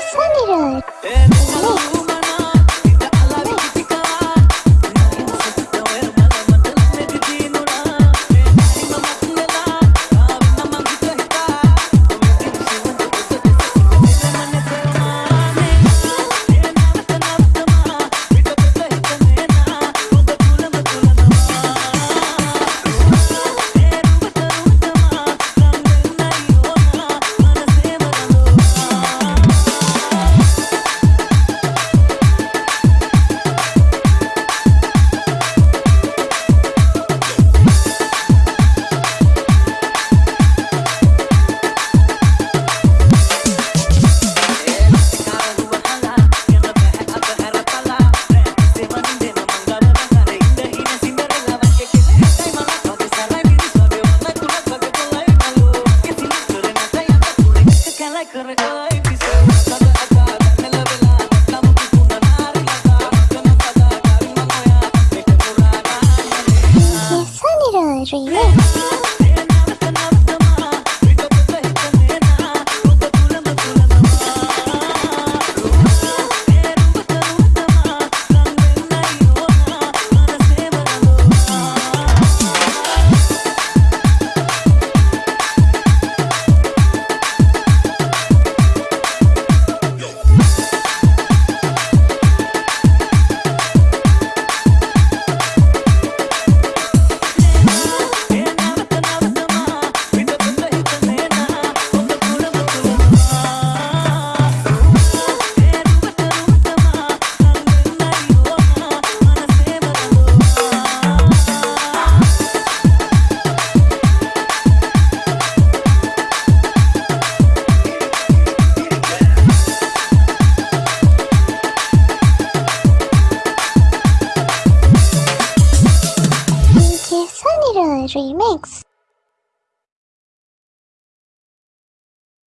Sunny Road. Sunny Remix Sunny Remix